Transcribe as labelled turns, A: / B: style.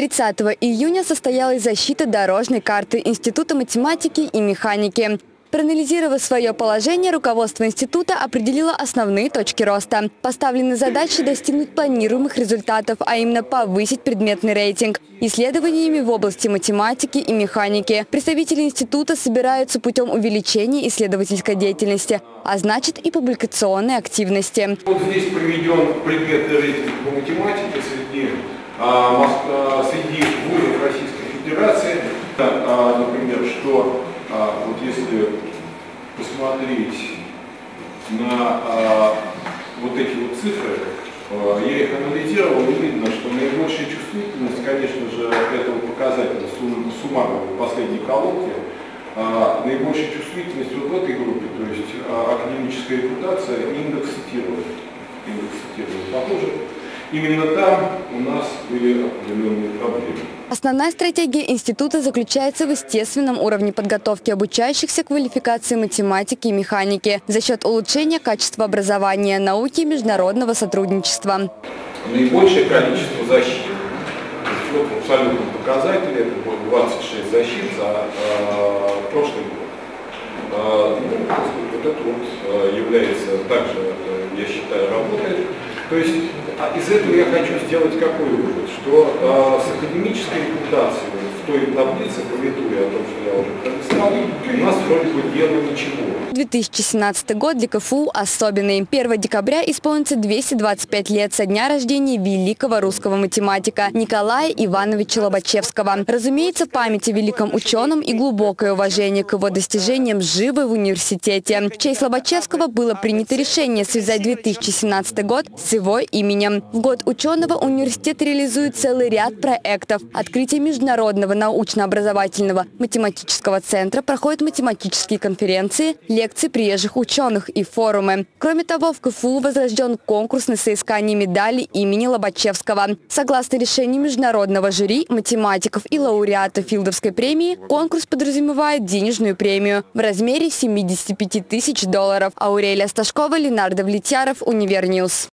A: 30 июня состоялась защита дорожной карты Института математики и механики. Проанализировав свое положение, руководство института определило основные точки роста. Поставлены задачи достигнуть планируемых результатов, а именно повысить предметный рейтинг. Исследованиями в области математики и механики представители института собираются путем увеличения исследовательской деятельности, а значит и публикационной активности.
B: Вот здесь приведен предметный рейтинг по математике среди, а, а, среди вузов Российской Федерации. А, например, что а, вот если посмотреть на а, вот эти вот цифры, а, я их анализировал, и видно, что наибольшая чувствительность, конечно же, этого показателя сум, суммарного последней колонки, а, наибольшая чувствительность вот в этой группе, то есть академическая репутация, индекс цитирования. Индекс цитирования. Похоже, именно там у нас были определенные проблемы.
A: Основная стратегия института заключается в естественном уровне подготовки обучающихся квалификации математики и механики за счет улучшения качества образования, науки и международного сотрудничества.
B: Наибольшее количество защит. Абсолютном показателе это будет 26 защит за э, прошлый год. Э, ну, вот это вот э, является также, я считаю, работает. То есть а из этого я хочу сделать какой вывод, что э, с академической репутацией той таблице, пометуя о том, что я уже пролистал, у нас вроде бы дело ничего.
A: 2017 год для КФУ особенный. 1 декабря исполнится 225 лет со дня рождения великого русского математика Николая Ивановича Лобачевского. Разумеется, память о великом ученом и глубокое уважение к его достижениям живы в университете. В честь Лобачевского было принято решение связать 2017 год с его именем. В год ученого университет реализует целый ряд проектов. Открытие Международного научно-образовательного математического центра проходят математические конференции, лекции приезжих ученых и форумы. Кроме того, в КФУ возрожден конкурс на соискание медали имени Лобачевского. Согласно решению международного жюри, математиков и лауреатов Филдсовской премии, конкурс подразумевает денежную премию в размере 75 тысяч долларов. Аурелия Сташкова, Ленар Довлетьяров, Univer News.